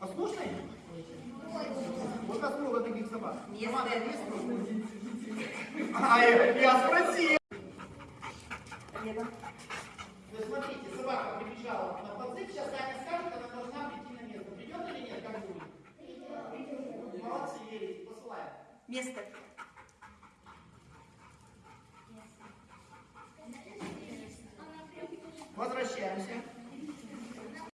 Послушный? Вот нас много таких собак. Просто? А, я, я спросил. Лена. Ну, смотрите, собака прибежала на подзыв, сейчас Аня скажет, она должна прийти на место. Придет или нет, как будет? Придет. Молодцы, верите, посылаем. Место. Возвращаемся.